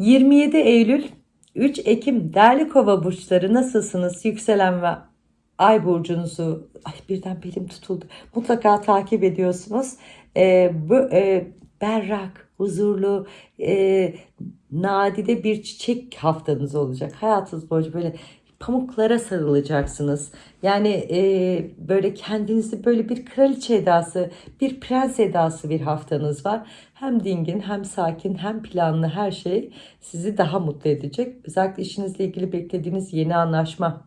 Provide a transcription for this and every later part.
27 Eylül 3 Ekim değerli kova burçları nasılsınız? Yükselen ve ay burcunuzu ay birden belim tutuldu. Mutlaka takip ediyorsunuz. Ee, bu e, berrak, huzurlu, e, nadide bir çiçek haftanız olacak. Hayatınız boyunca böyle pamuklara sarılacaksınız. Yani e, böyle kendinizi böyle bir kraliçe edası, bir prens edası bir haftanız var. Hem dingin, hem sakin, hem planlı her şey sizi daha mutlu edecek. Özellikle işinizle ilgili beklediğiniz yeni anlaşma,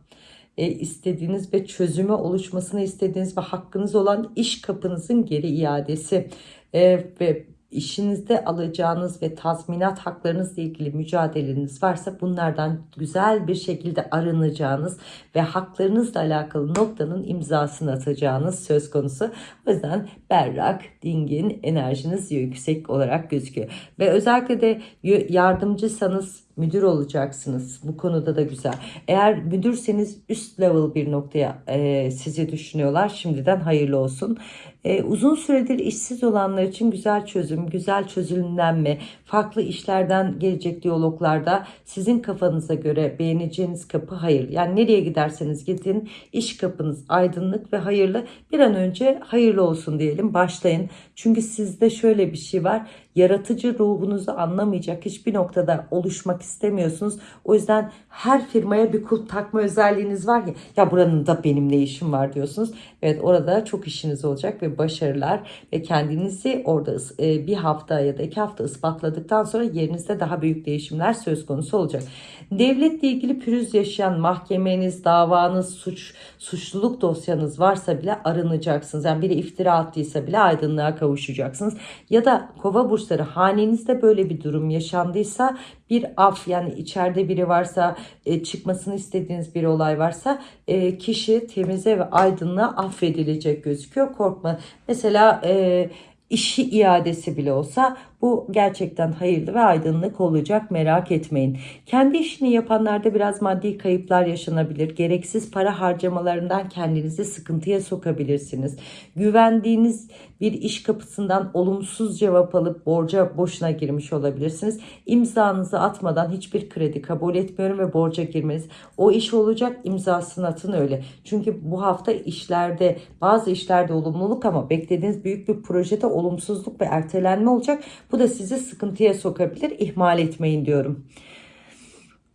e, istediğiniz ve çözüme oluşmasını istediğiniz ve hakkınız olan iş kapınızın geri iadesi e, ve işinizde alacağınız ve tazminat haklarınızla ilgili mücadeleniz varsa bunlardan güzel bir şekilde arınacağınız ve haklarınızla alakalı noktanın imzasını atacağınız söz konusu. O yüzden berrak, dingin, enerjiniz yüksek olarak gözüküyor. Ve özellikle de yardımcısanız müdür olacaksınız. Bu konuda da güzel. Eğer müdürseniz üst level bir noktaya e, sizi düşünüyorlar. Şimdiden hayırlı olsun. E, uzun süredir işsiz olanlar için güzel çözüm, güzel çözümlenme, farklı işlerden gelecek diyaloglarda sizin kafanıza göre beğeneceğiniz kapı hayır. Yani nereye giderseniz gidin iş kapınız aydınlık ve hayırlı. Bir an önce hayırlı olsun diyelim başlayın. Çünkü sizde şöyle bir şey var yaratıcı ruhunuzu anlamayacak hiçbir noktada oluşmak istemiyorsunuz. O yüzden her firmaya bir kulp takma özelliğiniz var ya ya buranın da benim ne işim var diyorsunuz. Evet orada çok işiniz olacak ve başarılar ve kendinizi orada e, bir hafta ya da iki hafta ispatladıktan sonra yerinizde daha büyük değişimler söz konusu olacak. Devletle ilgili pürüz yaşayan mahkemeniz, davanız, suç, suçluluk dosyanız varsa bile arınacaksınız. Yani biri iftira attıysa bile aydınlığa kavuşacaksınız. Ya da kova burçları hanenizde böyle bir durum yaşandıysa bir af yani içeride biri varsa e, çıkmasını istediğiniz bir olay varsa e, kişi temize ve aydınlığa affedilecek gözüküyor. Korkma. Mesela e, işi iadesi bile olsa bu gerçekten hayırlı ve aydınlık olacak merak etmeyin. Kendi işini yapanlarda biraz maddi kayıplar yaşanabilir. Gereksiz para harcamalarından kendinizi sıkıntıya sokabilirsiniz. Güvendiğiniz bir iş kapısından olumsuz cevap alıp borca boşuna girmiş olabilirsiniz. İmzanızı atmadan hiçbir kredi kabul etmiyorum ve borca girmeniz. O iş olacak imzasını atın öyle. Çünkü bu hafta işlerde bazı işlerde olumluluk ama beklediğiniz büyük bir projede olumsuzluk ve ertelenme olacak. Bu da sizi sıkıntıya sokabilir. İhmal etmeyin diyorum.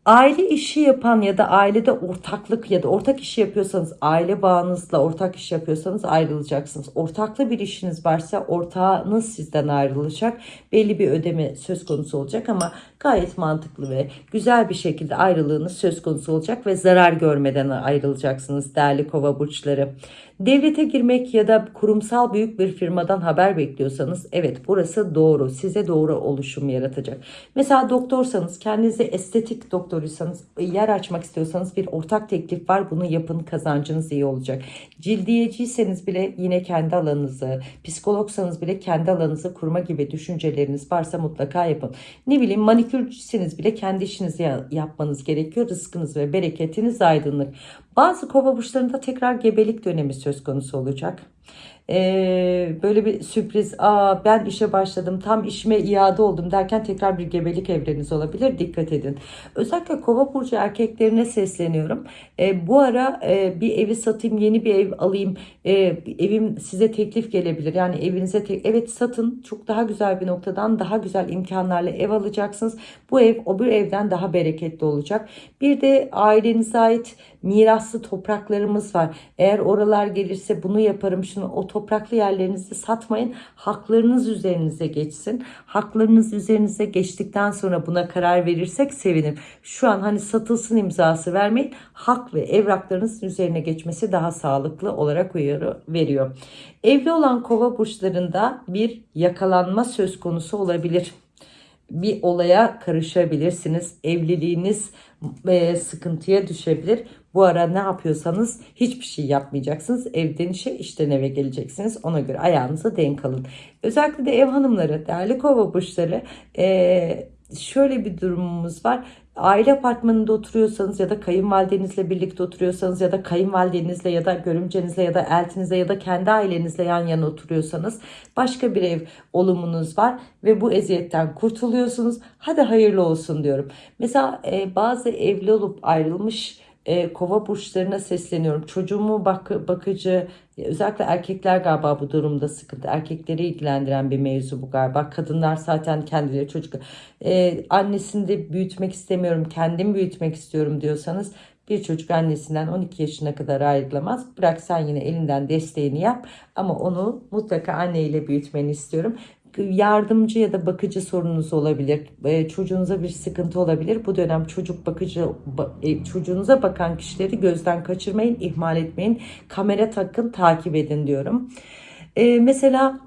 Aile işi yapan ya da ailede ortaklık ya da ortak işi yapıyorsanız aile bağınızla ortak iş yapıyorsanız ayrılacaksınız. Ortaklı bir işiniz varsa ortağınız sizden ayrılacak. Belli bir ödeme söz konusu olacak ama gayet mantıklı ve güzel bir şekilde ayrılığınız söz konusu olacak ve zarar görmeden ayrılacaksınız değerli kova burçları. Devlete girmek ya da kurumsal büyük bir firmadan haber bekliyorsanız evet burası doğru. Size doğru oluşum yaratacak. Mesela doktorsanız kendinize estetik doktoruysanız yer açmak istiyorsanız bir ortak teklif var. Bunu yapın kazancınız iyi olacak. Cildiyeciyseniz bile yine kendi alanınızı, psikologsanız bile kendi alanınızı kurma gibi düşünceleriniz varsa mutlaka yapın. Ne bileyim manikürcüseniz bile kendi işinizi yapmanız gerekiyor. Rızkınız ve bereketiniz aydınlık. Bazı kova burçlarında tekrar gebelik dönemi söz konusu olacak. Ee, böyle bir sürpriz aa ben işe başladım tam işime iade oldum derken tekrar bir gebelik evreniz olabilir dikkat edin. Özellikle kova burcu erkeklerine sesleniyorum. Ee, bu ara e, bir evi satayım yeni bir ev alayım e, evim size teklif gelebilir. Yani evinize te evet satın çok daha güzel bir noktadan daha güzel imkanlarla ev alacaksınız. Bu ev o bir evden daha bereketli olacak. Bir de ailenize ait miraslı topraklarımız var. Eğer oralar gelirse bunu yaparım şunu o topraklı yerlerinizi satmayın. Haklarınız üzerinize geçsin. Haklarınız üzerinize geçtikten sonra buna karar verirsek sevinirim. Şu an hani satılsın imzası vermeyin. Hak ve evraklarınızın üzerine geçmesi daha sağlıklı olarak uyarı veriyor. Evli olan kova burçlarında bir yakalanma söz konusu olabilir bir olaya karışabilirsiniz. Evliliğiniz e, sıkıntıya düşebilir. Bu ara ne yapıyorsanız hiçbir şey yapmayacaksınız. Evden işe, işten eve geleceksiniz. Ona göre ayağınıza denk alın. Özellikle de ev hanımları, değerli kova burçları e, şöyle bir durumumuz var. Aile apartmanında oturuyorsanız ya da kayınvalidenizle birlikte oturuyorsanız ya da kayınvalidenizle ya da görümcenizle ya da eltinizle ya da kendi ailenizle yan yana oturuyorsanız başka bir ev olumunuz var ve bu eziyetten kurtuluyorsunuz. Hadi hayırlı olsun diyorum. Mesela e, bazı evli olup ayrılmış e, kova burçlarına sesleniyorum. Çocuğumu bak bakıcı özellikle erkekler galiba bu durumda sıkıntı. Erkekleri ilgilendiren bir mevzu bu galiba. Kadınlar zaten kendileri çocuk e, annesini de büyütmek istemiyorum kendim büyütmek istiyorum diyorsanız bir çocuk annesinden 12 yaşına kadar ayrılamaz. Bırak sen yine elinden desteğini yap ama onu mutlaka anneyle büyütmeni istiyorum yardımcı ya da bakıcı sorununuz olabilir. E, çocuğunuza bir sıkıntı olabilir. Bu dönem çocuk bakıcı e, çocuğunuza bakan kişileri gözden kaçırmayın, ihmal etmeyin. Kamera takın, takip edin diyorum. E, mesela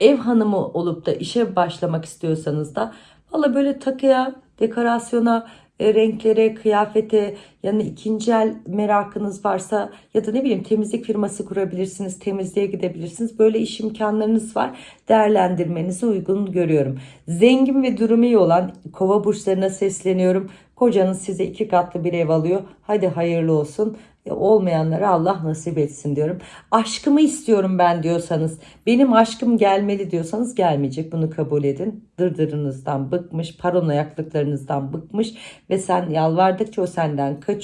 ev hanımı olup da işe başlamak istiyorsanız da valla böyle takıya, dekorasyona, renklere, kıyafete yani ikinci el merakınız varsa ya da ne bileyim temizlik firması kurabilirsiniz, temizliğe gidebilirsiniz. Böyle iş imkanlarınız var. Değerlendirmenizi uygun görüyorum. Zengin ve durumu iyi olan kova burçlarına sesleniyorum. Kocanız size iki katlı bir ev alıyor. Hadi hayırlı olsun. E, olmayanlara Allah nasip etsin diyorum. Aşkımı istiyorum ben diyorsanız, benim aşkım gelmeli diyorsanız gelmeyecek. Bunu kabul edin. Dırdırınızdan bıkmış, paranoyaklıklarınızdan bıkmış ve sen yalvardıkça o senden kaçıyor.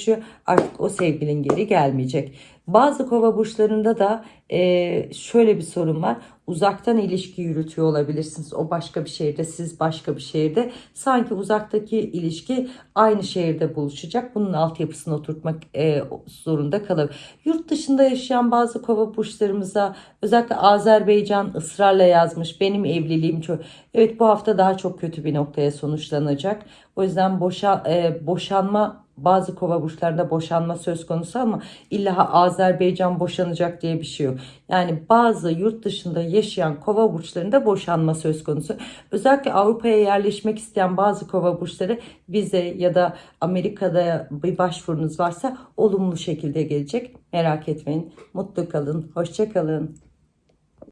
Artık o sevgilin geri gelmeyecek. Bazı kova burçlarında da e, şöyle bir sorun var. Uzaktan ilişki yürütüyor olabilirsiniz. O başka bir şehirde, siz başka bir şehirde. Sanki uzaktaki ilişki aynı şehirde buluşacak. Bunun altyapısını oturtmak e, zorunda kalır. Yurt dışında yaşayan bazı kova burçlarımıza özellikle Azerbaycan ısrarla yazmış. Benim evliliğim çok. Evet bu hafta daha çok kötü bir noktaya sonuçlanacak. O yüzden boşa, e, boşanma bazı kova burçlarında boşanma söz konusu ama illa Azerbaycan boşanacak diye bir şey yok. Yani bazı yurt dışında yaşayan kova burçlarında boşanma söz konusu. Özellikle Avrupa'ya yerleşmek isteyen bazı kova burçları vize ya da Amerika'da bir başvurunuz varsa olumlu şekilde gelecek. Merak etmeyin. Mutlu kalın. Hoşça kalın.